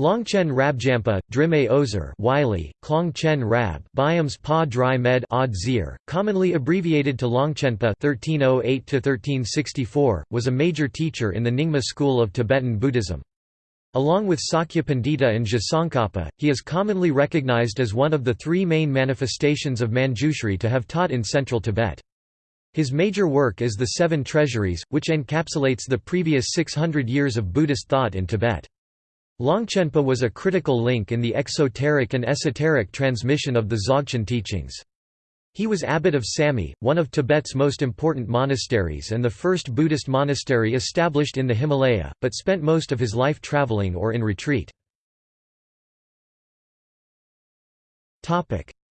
Longchen Rabjampa, Drime Ozer Wiley, Klongchen Rab Byams Pa Dry Med Od Zir, commonly abbreviated to Longchenpa 1308 was a major teacher in the Nyingma school of Tibetan Buddhism. Along with Sakya Pandita and Tsongkhapa, he is commonly recognized as one of the three main manifestations of Manjushri to have taught in central Tibet. His major work is the Seven Treasuries, which encapsulates the previous 600 years of Buddhist thought in Tibet. Longchenpa was a critical link in the exoteric and esoteric transmission of the Dzogchen teachings. He was abbot of Samye, one of Tibet's most important monasteries and the first Buddhist monastery established in the Himalaya, but spent most of his life traveling or in retreat.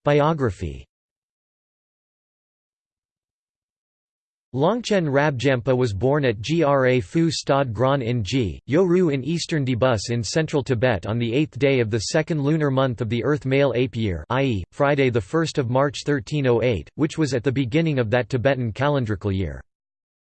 Biography Longchen Rabjampa was born at Gra Phu Stad Gran in G, Yoru in eastern Debus in central Tibet on the eighth day of the second lunar month of the Earth male ape year i.e., Friday 1 March 1308, which was at the beginning of that Tibetan calendrical year.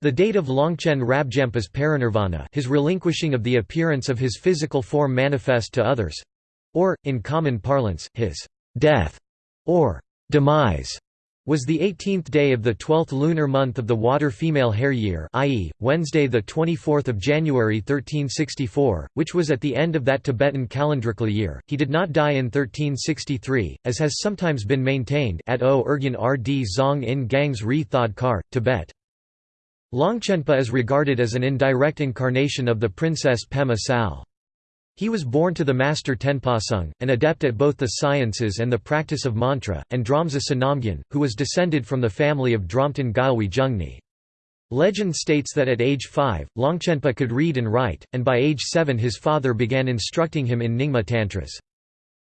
The date of Longchen Rabjampa's parinirvana his relinquishing of the appearance of his physical form manifest to others—or, in common parlance, his «death» or «demise» was the 18th day of the 12th lunar month of the water female hare year i.e., Wednesday 24 January 1364, which was at the end of that Tibetan calendrical year. He did not die in 1363, as has sometimes been maintained at O Urgyen Rd Zong in Gangs Ri Thod Kar, Tibet. Longchenpa is regarded as an indirect incarnation of the princess Pema Sal. He was born to the master Tenpasung, an adept at both the sciences and the practice of mantra, and Dramsa Sonamgyen, who was descended from the family of Dramten Gyalwi Jungni. Legend states that at age 5, Longchenpa could read and write, and by age 7 his father began instructing him in Nyingma Tantras.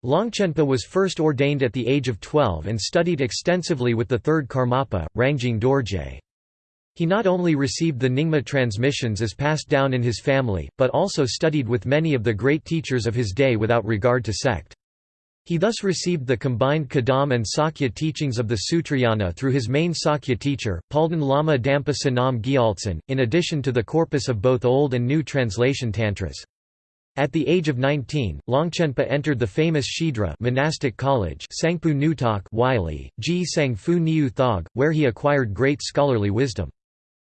Longchenpa was first ordained at the age of 12 and studied extensively with the third Karmapa, Rangjung Dorje. He not only received the Nyingma transmissions as passed down in his family, but also studied with many of the great teachers of his day without regard to sect. He thus received the combined Kadam and Sakya teachings of the Sutrayana through his main Sakya teacher, Palden Lama Dampa Sonam Gyaltsen, in addition to the corpus of both Old and New Translation Tantras. At the age of 19, Longchenpa entered the famous Shidra monastic college Sangpu Nutak Wiley, Ji Sangfu Niu Thog, where he acquired great scholarly wisdom.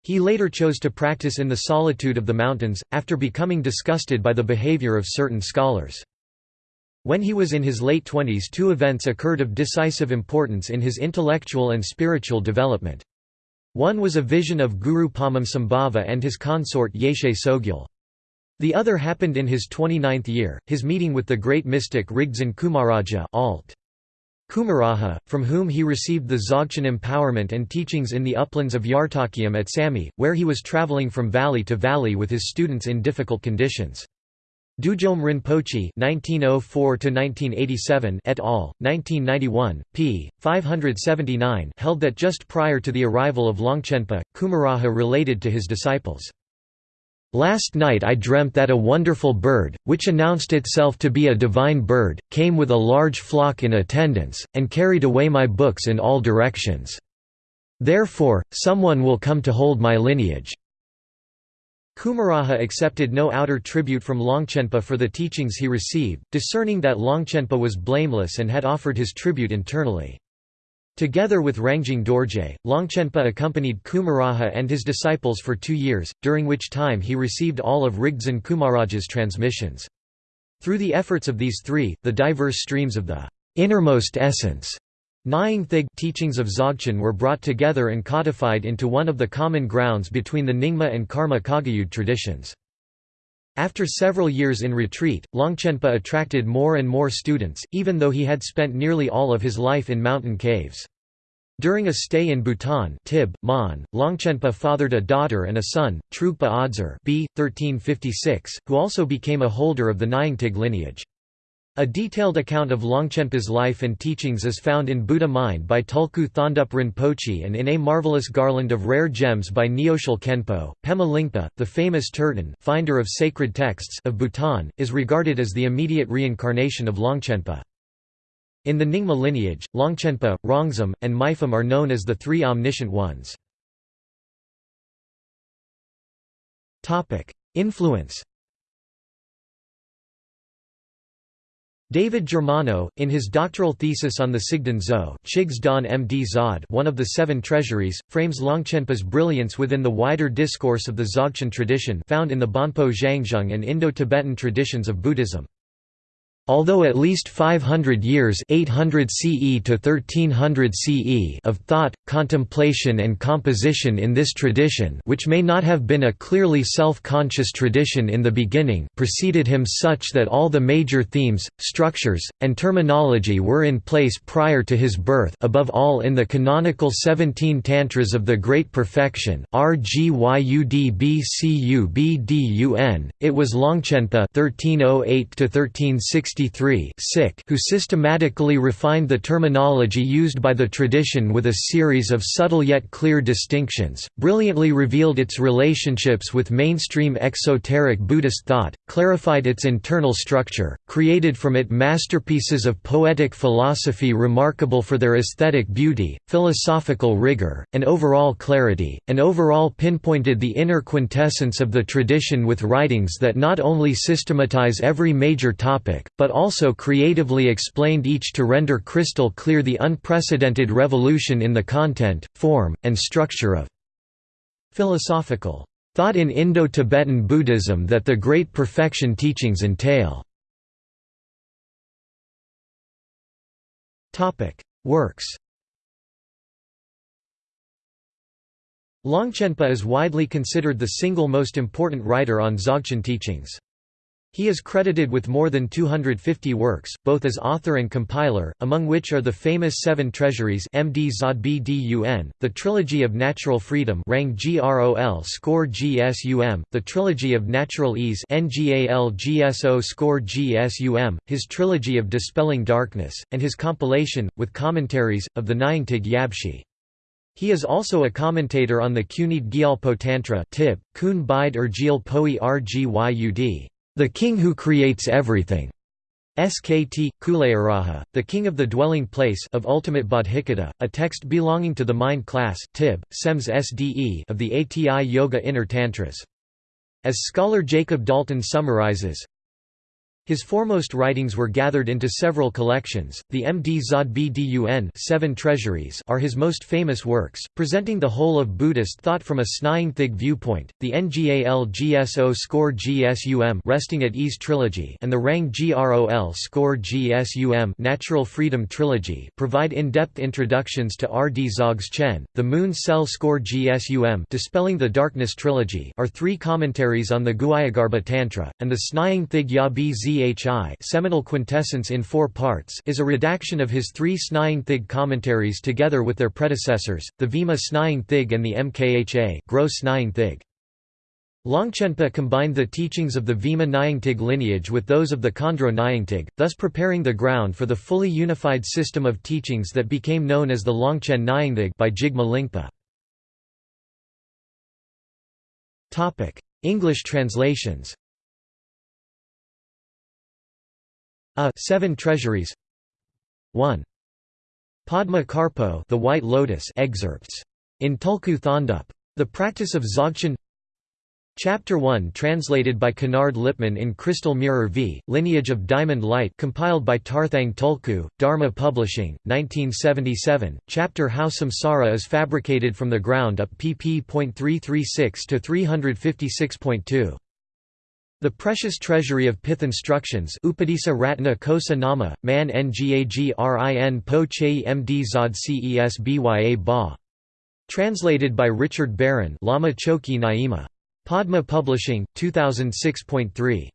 He later chose to practice in the solitude of the mountains, after becoming disgusted by the behavior of certain scholars. When he was in his late twenties two events occurred of decisive importance in his intellectual and spiritual development. One was a vision of Guru Padmasambhava and his consort Yeshe Tsogyal. The other happened in his 29th year, his meeting with the great mystic Rigdzin Kumaraja alt. Kumaraja, from whom he received the Dzogchen empowerment and teachings in the uplands of Yartakium at Samye, where he was traveling from valley to valley with his students in difficult conditions. Dudjom Rinpoche (1904–1987) et al. 1991, p. 579 held that just prior to the arrival of Longchenpa, Kumaraha related to his disciples. Last night I dreamt that a wonderful bird, which announced itself to be a divine bird, came with a large flock in attendance, and carried away my books in all directions. Therefore, someone will come to hold my lineage. Kumaraja accepted no outer tribute from Longchenpa for the teachings he received, discerning that Longchenpa was blameless and had offered his tribute internally. Together with Rangjung Dorje, Longchenpa accompanied Kumaraja and his disciples for two years, during which time he received all of Rigdzin Kumaraja's transmissions. Through the efforts of these three, the diverse streams of the innermost essence Nying Thig teachings of Dzogchen were brought together and codified into one of the common grounds between the Nyingma and Karma Kagyu traditions. After several years in retreat, Longchenpa attracted more and more students, even though he had spent nearly all of his life in mountain caves. During a stay in Bhutan Tib, Mon, Longchenpa fathered a daughter and a son, Trugpa Odzar b. 1356, who also became a holder of the Nyingtig lineage. A detailed account of Longchenpa's life and teachings is found in Buddha Mind by Tulku Thondup Rinpoche and in A Marvelous Garland of Rare Gems by Nyoshul Khenpo. Pema Lingpa, the famous Turton finder of sacred texts of Bhutan, is regarded as the immediate reincarnation of Longchenpa. In the Nyingma lineage, Longchenpa, Rongzom, and Mipham are known as the Three Omniscient Ones. Influence David Germano, in his doctoral thesis on the Sigden Zo Zod one of the seven treasuries, frames Longchenpa's brilliance within the wider discourse of the Dzogchen tradition found in the Bonpo Zhangzhung and Indo-Tibetan traditions of Buddhism. Although at least 500 years 800 CE to 1300 CE of thought, contemplation and composition in this tradition which may not have been a clearly self-conscious tradition in the beginning preceded him such that all the major themes, structures, and terminology were in place prior to his birth above all in the canonical 17 Tantras of the Great Perfection it was Longchenpa 1308 1360 who systematically refined the terminology used by the tradition with a series of subtle yet clear distinctions, brilliantly revealed its relationships with mainstream exoteric Buddhist thought, clarified its internal structure, created from it masterpieces of poetic philosophy remarkable for their aesthetic beauty, philosophical rigor, and overall clarity, and overall pinpointed the inner quintessence of the tradition with writings that not only systematize every major topic, but also creatively explained each to render crystal clear the unprecedented revolution in the content, form, and structure of philosophical thought in Indo-Tibetan Buddhism that the Great Perfection teachings entail. Works Longchenpa is widely considered the single most important writer on Dzogchen teachings. He is credited with more than 250 works, both as author and compiler, among which are the famous Seven Treasuries MD Zodbdun, the Trilogy of Natural Freedom Rang Grol Score GSUM, the Trilogy of Natural Ease NGAL GSO Score GSUM, his Trilogy of Dispelling Darkness, and his compilation, with commentaries, of the Nyingtig Yabshi. He is also a commentator on the Cunit Gyalpo Tantra Tib, Kun Bide Poi Rgyud. The King Who Creates Everything. SKT, Kulayaraja, the King of the Dwelling Place of Ultimate Bodhicitta, a text belonging to the Mind class Tib, Sems SDE of the ATI Yoga Inner Tantras. As scholar Jacob Dalton summarizes, his foremost writings were gathered into several collections. The MD Zodbdun Seven Treasuries are his most famous works, presenting the whole of Buddhist thought from a Snyingthig viewpoint. The Ngal Gso Score Gsum Resting at Ease Trilogy and the Rang Grol Score Gsum Natural Freedom Trilogy provide in-depth introductions to R. D. Dzogchen. The Moon Cell Score Gsum Dispelling the Darkness Trilogy are three commentaries on the Guhyagarbha Tantra, and the Snying Thig Ya Bz Phi seminal quintessence in four parts is a redaction of his three Snying Thig commentaries together with their predecessors, the Vima Snying Thig and the Mkha Gross Snying Thig. Longchenpa combined the teachings of the Vima Nyingtig lineage with those of the Khandro Nyingtig, thus preparing the ground for the fully unified system of teachings that became known as the Longchen Nyingthig by Jigme Lingpa. English translations A Seven Treasuries 1. Padma Karpo The White Lotus excerpts. In Tulku Thondup. The Practice of Dzogchen Chapter 1 translated by Kennard Lipman in Crystal Mirror v. Lineage of Diamond Light compiled by Tarthang Tulku, Dharma Publishing, 1977, chapter How Samsara is Fabricated from the Ground Up pp.336–356.2 the precious treasury of pith instructions Upadisa Ratna Kosa Nama, Man Ngagrin Po Chei Md Zod Ces Bya Ba. Translated by Richard Barron Lama Chokyi Nyima. Padma Publishing, 2006.3.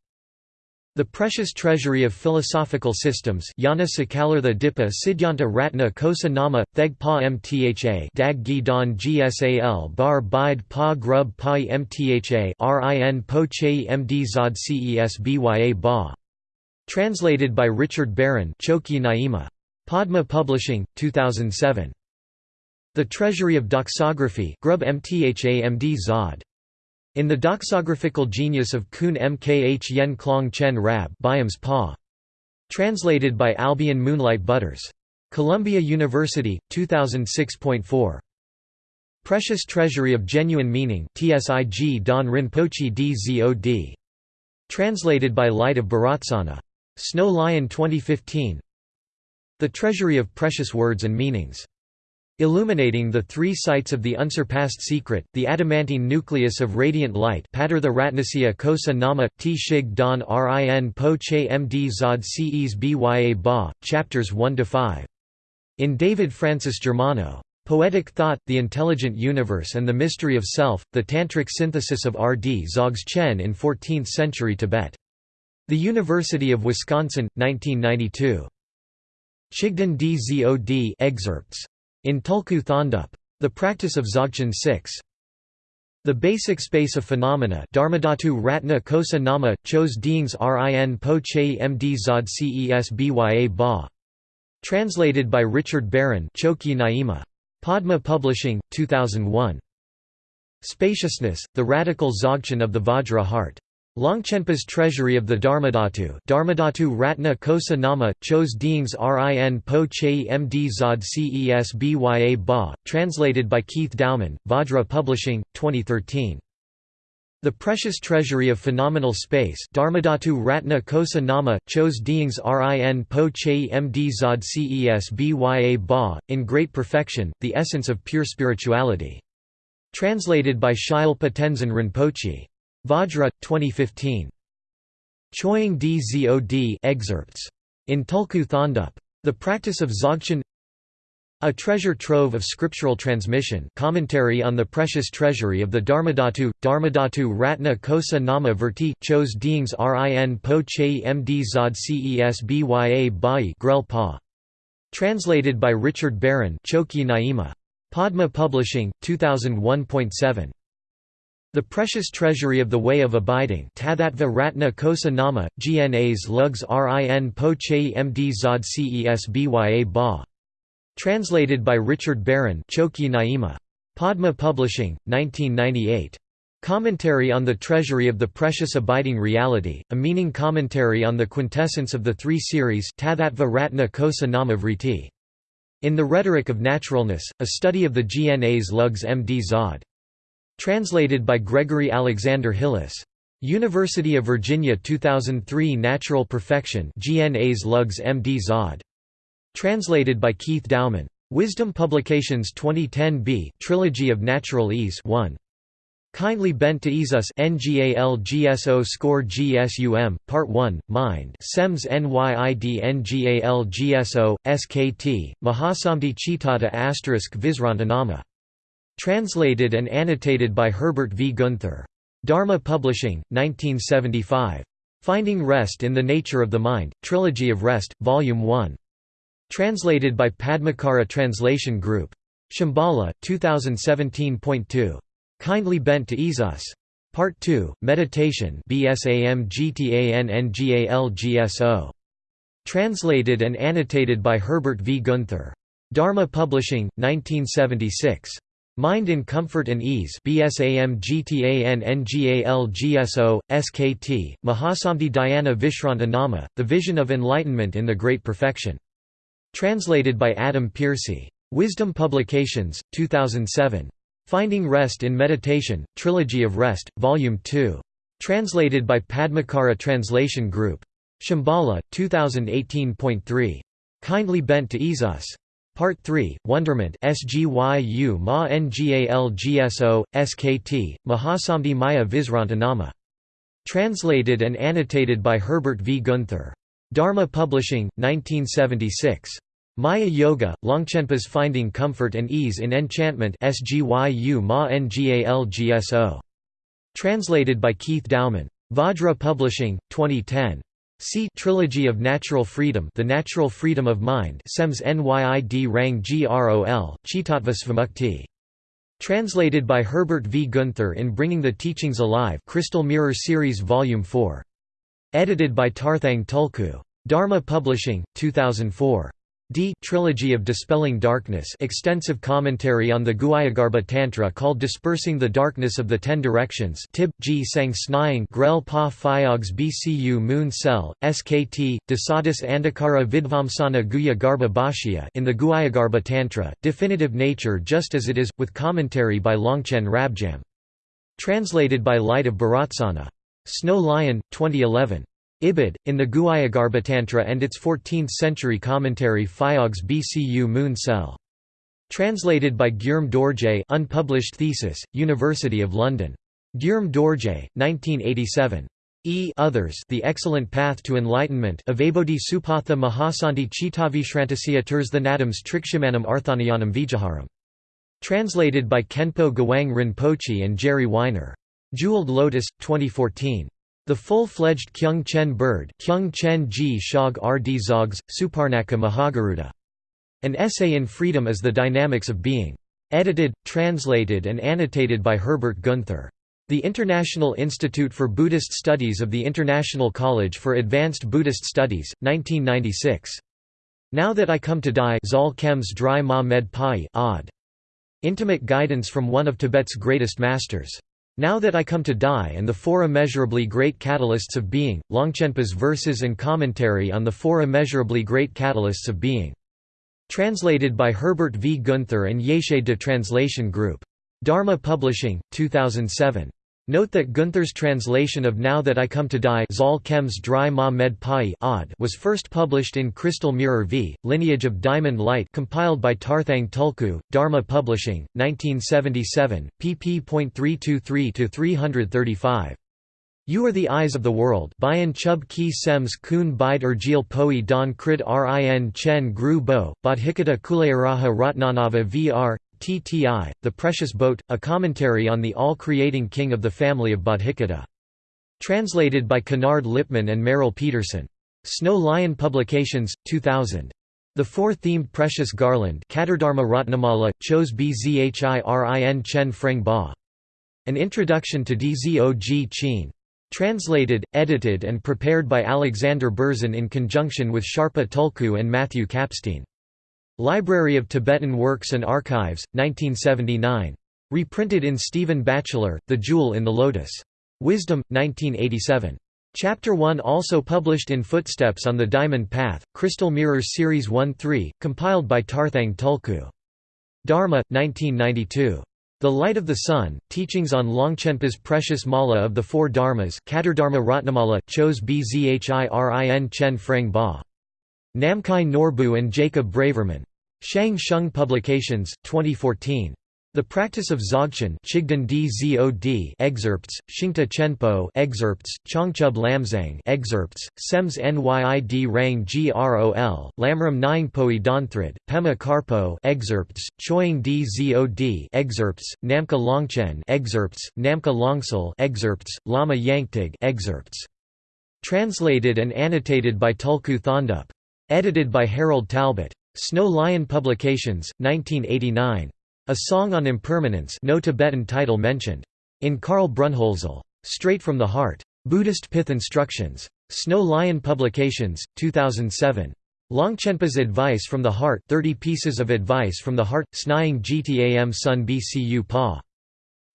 The Precious Treasury of Philosophical Systems Yana Sakalartha Dipa Siddhanta Ratna Kosa Nama, Theg Mtha Dag Gi Don Gsal Bar Bide Pa Grub Pa Mtha Rin Po Che Md Zod Ces Bya Ba. Translated by Richard Barron Chokyi Nyima. Padma Publishing, 2007. The Treasury of Doxography Grub Mtha Md Zod. In the doxographical genius of Kun Mkh Yen Klong Chen Rab Byams Pa. Translated by Albion Moonlight Butters. Columbia University, 2006.4. Precious Treasury of Genuine Meaning TSIG Don Rinpoche DZOD. Translated by Light of Berotsana. Snow Lion 2015 The Treasury of Precious Words and Meanings. Illuminating the three sites of the unsurpassed secret, the adamantine nucleus of radiant light Padartha Ratnasya Kosa Nama, T Shig Don Rin Po Che Md Zod Ces Bya Ba, chapters 1–5. In David Francis Germano. Poetic Thought, The Intelligent Universe and the Mystery of Self, the Tantric Synthesis of R. D. Dzogchen in 14th-century Tibet. The University of Wisconsin, 1992. Chigdan Dzod excerpts. In Tulku Thondup. The Practice of Dzogchen 6. The Basic Space of Phenomena Dharmadhatu Ratna Kosa Nama, Chos Deings Rin Po Che Md Zod Ces Bya Ba. Translated by Richard Barron Chokyi Nyima. Padma Publishing, 2001. Spaciousness, the radical Dzogchen of the Vajra heart. Longchenpa's Treasury of the Dharmadhatu Dharmadhatu Ratna Kosa Nama, Chos Deings Rin Po Che Md Zod Ces Bya Ba, translated by Keith Dowman, Vajra Publishing, 2013. The Precious Treasury of Phenomenal Space Dharmadhatu Ratna Kosa Nama, Chos Deings Rin Po Che Md Zod Ces Bya Ba, in Great Perfection, the Essence of Pure Spirituality. Translated by Shilpa Tenzin Rinpoche. Vajra, 2015. Choying Dzod excerpts. In Tulku Thondup. The Practice of Dzogchen A treasure trove of scriptural transmission commentary on the precious treasury of the Dharmadhatu, Dharmadhatu Ratna Kosa Nama Verti, Chos Deings Rin Po Che Md Zod Ces Bya Bai Grel Pa. Translated by Richard Barron Chokyi Nyima. Padma Publishing, 2001.7. The Precious Treasury of the Way of Abiding Tathatva Ratna Kosa Nama, GNA's Lugs Rin Po Che Md Zod Ces Bya Ba. Translated by Richard Barron Chokyi Nyima. Padma Publishing, 1998. Commentary on the Treasury of the Precious Abiding Reality, a meaning commentary on the quintessence of the three series Tathatva Ratna Kosa. In the Rhetoric of Naturalness, a study of the GNA's Lugs Md Zod. Translated by Gregory Alexander Hillis. University of Virginia 2003 Natural Perfection GNA's Lugs MD Zod. Translated by Keith Dowman. Wisdom Publications 2010b Trilogy of Natural Ease 1. Kindly bent to ease us NGALGSO score GSUM, Part 1, Mind SEMS NYID NGALGSO, SKT, Mahasamdi Chitata asterisk Visrantanama Translated and annotated by Herbert V. Gunther. Dharma Publishing, 1975. Finding Rest in the Nature of the Mind, Trilogy of Rest, Volume 1. Translated by Padmakara Translation Group. Shambhala, 2017.2. Kindly Bent to Ease Us. Part 2, Meditation BSAM GTANNGALGSO. Translated and annotated by Herbert V. Gunther. Dharma Publishing, 1976. Mind in Comfort and Ease SKT, Mahasamdi Dhyana Vishrantanama, The Vision of Enlightenment in the Great Perfection. Translated by Adam Pearcey. Wisdom Publications, 2007. Finding Rest in Meditation, Trilogy of Rest, Volume 2. Translated by Padmakara Translation Group. Shambhala, 2018.3. Kindly bent to ease us. Part 3, Wonderment SGYU Ma NGALGSO, SKT, Mahasamdi Maya Visrantanama. Translated and annotated by Herbert V. Gunther. Dharma Publishing, 1976. Maya Yoga, Longchenpa's Finding Comfort and Ease in Enchantment SGYU Ma NGALGSO. Translated by Keith Dowman. Vajra Publishing, 2010. See Trilogy of Natural Freedom The Natural Freedom of Mind Sems Nyid Rang Grol, Chitatva Translated by Herbert V. Gunther in Bringing the Teachings Alive Crystal Mirror Series Volume 4. Edited by Tarthang Tulku. Dharma Publishing, 2004. D Trilogy of Dispelling Darkness extensive commentary on the Guhyagarbha Tantra called Dispersing the Darkness of the Ten Directions Tib, G Sang Snying Grel Pa Phyogs BCU Moon Cell, SKT, Dasadis Andhakara Vidvamsana Guhya Garbha Bhashya in the Guhyagarbha Tantra, Definitive Nature just as it is, with commentary by Longchen Rabjam. Translated by Light of Berotsana. Snow Lion, 2011. Ibid, in the Guhyagarbhatantra and its 14th-century commentary Phayog's Bcu Moon Cell. Translated by Guillaume Dorje unpublished thesis, University of London. Guillaume Dorje, 1987. E others The Excellent Path to Enlightenment Avabodhi Supatha Mahasanti Chitavishrantasya Nadams Trikshimanam Arthanayanam Vijaharam. Translated by Khenpo Gawang Rinpoche and Gerry Wiener. Jeweled Lotus, 2014. The Full-Fledged Kyung Chen Bird Kyung Chen Shog Rd Zogs, Suparnaka. An Essay in Freedom is the Dynamics of Being. Edited, translated and annotated by Herbert Gunther. The International Institute for Buddhist Studies of the International College for Advanced Buddhist Studies, 1996. Now That I Come to Die Zol Khems Dry Ma Med Pai odd. Intimate guidance from one of Tibet's greatest masters. Now That I Come to Die and the Four Immeasurably Great Catalysts of Being, Longchenpa's verses and commentary on the Four Immeasurably Great Catalysts of Being. Translated by Herbert V. Gunther and Yeshe de Translation Group. Dharma Publishing, 2007. Note that Gunther's translation of Now That I Come to Die was first published in Crystal Mirror v. Lineage of Diamond Light compiled by Tarthang Tulku, Dharma Publishing, 1977, pp.323–335. You are the eyes of the world Bayan Chub Ki Sems Kun Bide Erjil Poi Don Krid Rin Chen Gru Bo, Bodhikata Kulayaraha Ratnanava Vr. TTI, The Precious Boat, a commentary on the all-creating king of the family of Bodhikata. Translated by Kennard Lipman and Merrill Peterson. Snow Lion Publications, 2000. The four-themed Precious Garland Katardharma Ratnamala, chose Bzhirin Chen Freng Ba. An Introduction to Dzog Chin. Translated, edited and prepared by Alexander Berzin in conjunction with Sharpa Tulku and Matthew Kapstein. Library of Tibetan Works and Archives, 1979. Reprinted in Stephen Batchelor, The Jewel in the Lotus. Wisdom, 1987. Chapter 1 also published in Footsteps on the Diamond Path, Crystal Mirrors Series 1-3, compiled by Tarthang Tulku. Dharma, 1992. The Light of the Sun, Teachings on Longchenpa's Precious Mala of the Four Dharmas Katardharma Ratnamala, chose Bzhirin Chen Freng Ba. Namkhai Norbu and Jacob Braverman. Shang Shung Publications, 2014. The Practice of Dzogchen Chigdan Dzod excerpts, Shingta Chenpo excerpts, Chongchub Lamzang excerpts, Sems Nyid Rang Grol, Lamram Nyingpoi Donthrid, Pema Karpo excerpts, Choying Dzod excerpts, Namka Longchen excerpts, Namka Longsel excerpts, Lama Yangtig excerpts. Translated and annotated by Tulku Thondup. Edited by Harold Talbot. Snow Lion Publications, 1989. A Song on Impermanence no Tibetan title mentioned. In Karl Brunnhölzl. Straight from the Heart. Buddhist Pith Instructions. Snow Lion Publications, 2007. Longchenpa's Advice from the Heart 30 Pieces of Advice from the Heart, Snying Gtam Sun Bcu Pa.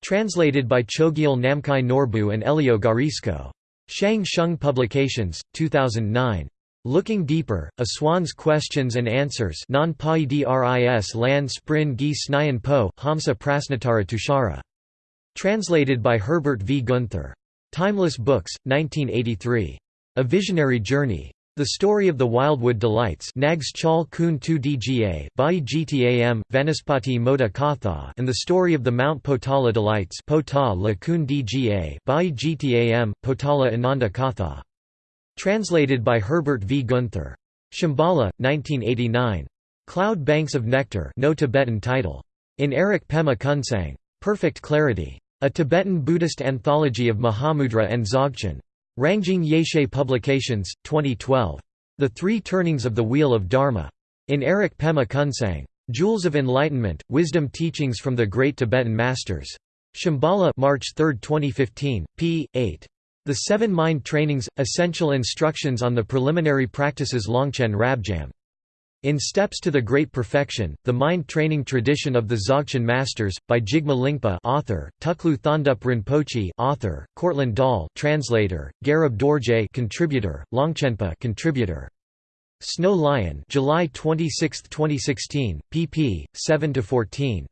Translated by Chogyal Namkhai Norbu and Elio Guarisco. Shang Shung Publications, 2009. Looking Deeper, A Swan's Questions and Answers non dris lan sprin gi snyan po, Hamsa Prasnatara Tushara. Translated by Herbert V. Gunther. Timeless Books, 1983. A Visionary Journey. The Story of the Wildwood Delights Nags Chal Kun Tu Dga Bai Gtam, Vanaspati Moda Katha and The Story of the Mount Potala Delights Pota La Kun Dga Bai Gtam, Potala Ananda Katha. Translated by Herbert V. Gunther. Shambhala, 1989. Cloud Banks of Nectar no Tibetan title. In Eric Pema Kunsang. Perfect Clarity. A Tibetan Buddhist Anthology of Mahamudra and Dzogchen. Rangjung Yeshe Publications, 2012. The Three Turnings of the Wheel of Dharma. In Eric Pema Kunsang. Jewels of Enlightenment, Wisdom Teachings from the Great Tibetan Masters. Shambhala March 3, 2015, p. 8. The Seven Mind Trainings – Essential Instructions on the Preliminary Practices Longchen Rabjam. In Steps to the Great Perfection, The Mind Training Tradition of the Dzogchen Masters, by Jigme Lingpa author, Tulku Thondup Rinpoche author, Cortland Dahl translator, Garab Dorje contributor, Longchenpa contributor. Snow Lion July 26, 2016, pp. 7–14.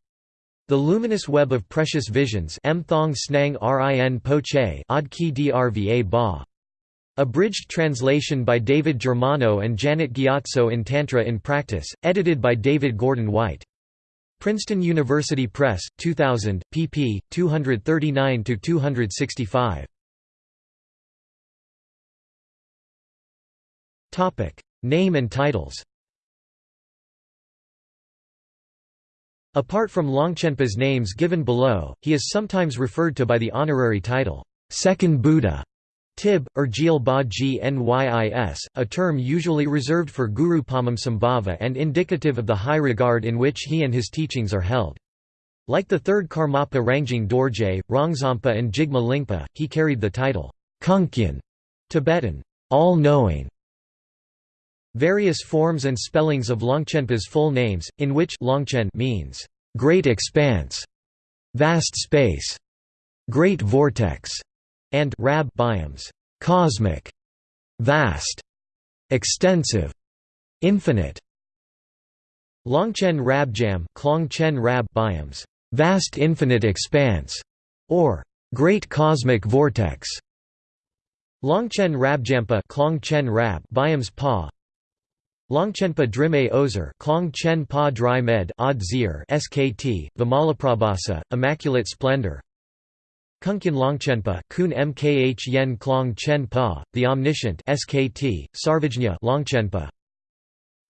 The Luminous Web of Precious Visions M Thong Snang Rin Po Che Ad Drva Ba. Abridged translation by David Germano and Janet Gyatso in Tantra in Practice, edited by David Gordon White. Princeton University Press, 2000, pp. 239–265. Name and titles Apart from Longchenpa's names given below, he is sometimes referred to by the honorary title, Second Buddha, Tib, or Jil Ba Gnys, a term usually reserved for Guru Padmasambhava and indicative of the high regard in which he and his teachings are held. Like the third Karmapa Rangjung Dorje, Rongzompa and Jigme Lingpa, he carried the title, Kunkyan, Tibetan, all-knowing, Various forms and spellings of Longchenpa's full names, in which Longchen means great expanse, vast space, great vortex, and Rab biomes, cosmic, vast, extensive, infinite. Longchen Rabjam, Klongchen Rab biomes, vast infinite expanse, or great cosmic vortex. Longchen Rabjampa, Klongchen Rab biomes Pa, Longchenpa Drime Ozer Klong Chen Pa Dry Med SKT, Vimalaprabhasa, Immaculate Splendor. Kunkin Longchenpa Kun Mkh Yen Klong Chen Pa, The Omniscient SKT, Sarvajña Longchenpa.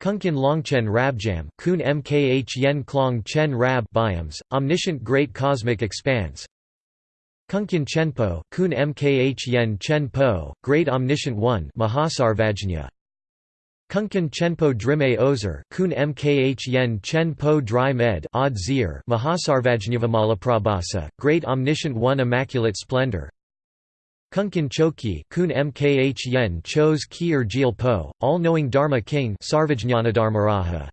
Kunkyan Longchen Rabjam Kun Mkh Yen Klong Chen Rab Biomes, Omniscient Great Cosmic Expanse. Kunkin Chenpo Kun Mkh Yen Chen Po, Great Omniscient One Mahasarvajña Kunkan Chenpo Drime Ozer Kun Mkh Yen Chen Po Dry Med Odd Zir Mahasarvajñavamalaprabhasa, Great Omniscient One Immaculate Splendor. Kunkan Chokyi Kun Mkh Yen Chos Ki Jil Po, All-Knowing Dharma King Sarvajñanadharmaraja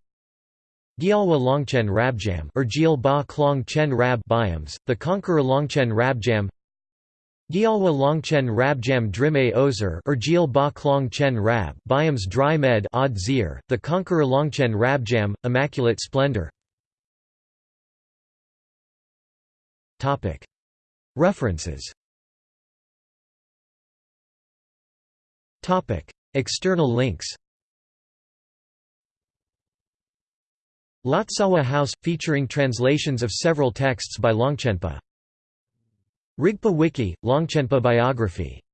Gyalwa Longchen Rabjam or Jil Ba Klong Chen Rab the Conqueror Longchen Rabjam Gyalwa Longchen Rabjam Drime Ozer or Jil Ba Klong Rab Biomes Dry Odd Zir, the Conqueror Longchen Rabjam, Immaculate Splendor. References. External links. Lotsawa House – featuring translations of several texts by Longchenpa Rigpa Wiki, Longchenpa biography